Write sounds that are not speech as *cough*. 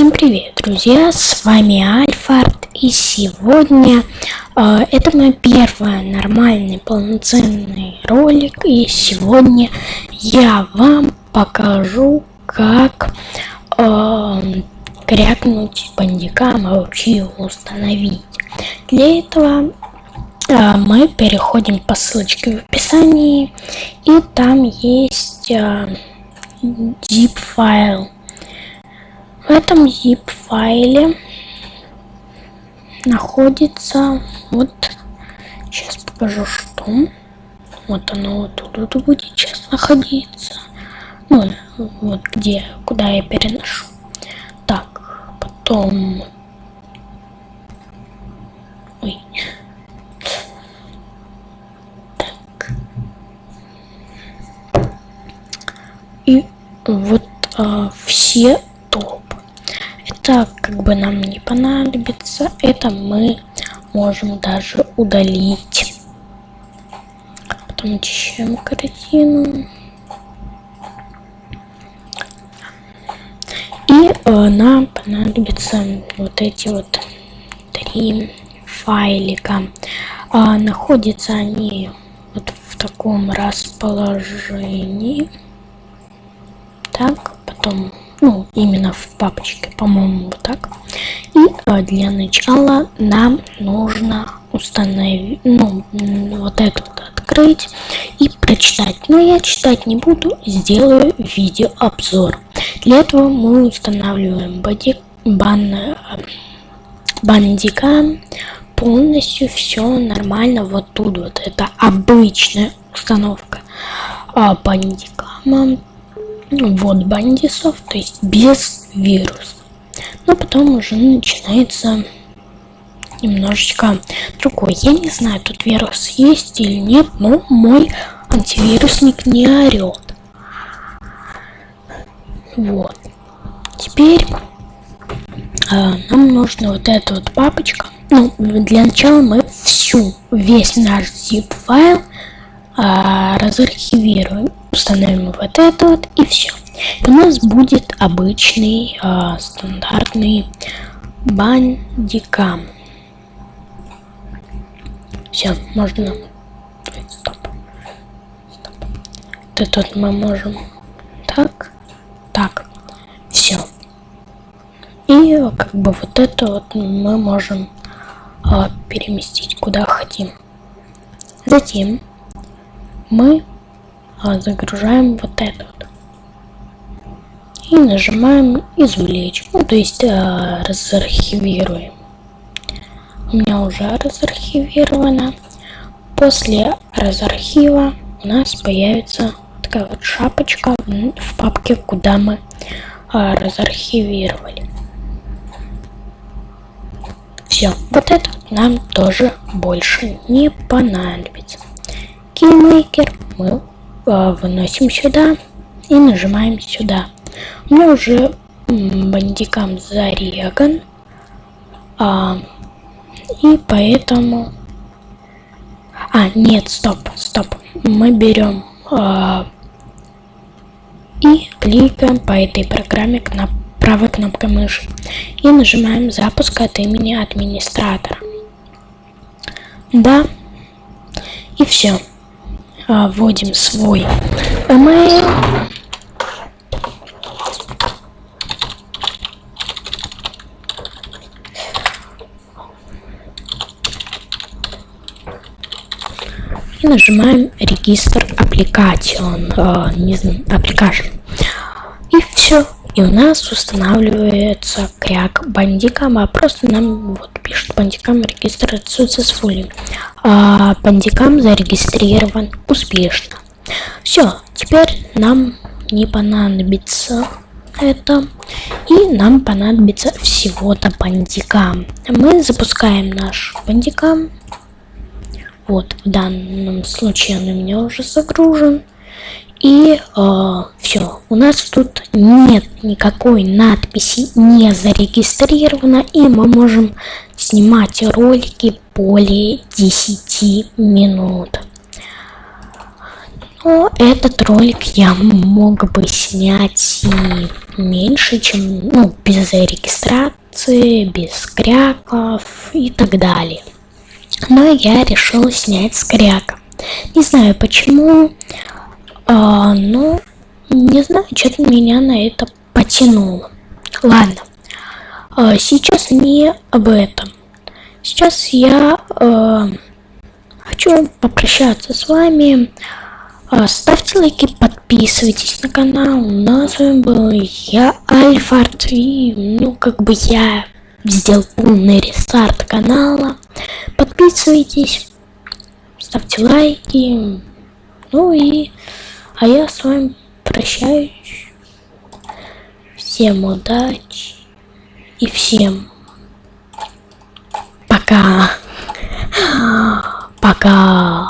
Всем привет, друзья! С вами Альфард, и сегодня э, это мой первый нормальный полноценный ролик, и сегодня я вам покажу, как э, крякнуть бандикам и вообще установить. Для этого э, мы переходим по ссылочке в описании, и там есть э, zip файл в этом zip файле находится вот сейчас покажу что вот оно вот тут будет сейчас находиться ну вот где куда я переношу так потом Ой. Так. И вот а, все это как бы нам не понадобится. Это мы можем даже удалить. Потом очищаем картину. И э, нам понадобятся вот эти вот три файлика. А, находятся они вот в таком расположении. Так, потом ну, именно в папочке, по-моему, вот так. И а, для начала нам нужно установить, ну, вот этот открыть и прочитать. Но я читать не буду, сделаю видеообзор. Для этого мы устанавливаем боди, бан, бандика, полностью все нормально вот тут вот это обычная установка а, бандикама вот бандисов, то есть без вируса. Но потом уже начинается немножечко другой. Я не знаю, тут вирус есть или нет, но мой антивирусник не орет. Вот. Теперь э, нам нужно вот эта вот папочка. Ну, для начала мы всю, весь наш zip файл э, разархивируем установим вот это вот и все. У нас будет обычный э, стандартный бандикам. Все, можно. Стоп. Стоп. Это вот мы можем. Так, так, все. И как бы вот это вот мы можем э, переместить куда хотим. Затем мы загружаем вот этот и нажимаем извлечь ну то есть а, разархивируем. У меня уже разархивировано. После разархива у нас появится такая вот шапочка в папке куда мы а, разархивировали. Все вот это нам тоже больше не понадобится. Кеймейкер мы а, выносим сюда и нажимаем сюда. У меня уже бандикам зареган. А, и поэтому... А, нет, стоп, стоп. Мы берем а, и кликаем по этой программе кноп правой кнопкой мыши и нажимаем запуск от имени администратора. Да, и все а, вводим свой email. И нажимаем регистр application, э, не знаю, application. И все. И у нас устанавливается кряк а просто нам вот пишет бандикам регистр successfully а, бандикам зарегистрирован успешно. Все, теперь нам не понадобится это. И нам понадобится всего-то бандикам. Мы запускаем наш бандикам. Вот, в данном случае он у меня уже загружен. И э, все, у нас тут нет никакой надписи не зарегистрировано, и мы можем снимать ролики более 10 минут. Но этот ролик я мог бы снять и меньше, чем, ну, без регистрации, без кряков и так далее. Но я решил снять с кряка. Не знаю почему, а, но не знаю, что-то меня на это потянуло. Ладно, а, сейчас не об этом. Сейчас я а, хочу попрощаться с вами. А, ставьте лайки, подписывайтесь на канал. Ну, с вами был я, Альфард. И, ну, как бы я сделал полный рестарт канала. Подписывайтесь, ставьте лайки. Ну и, а я с вами прощаюсь. Всем удачи и всем пока. *gasps* Пока.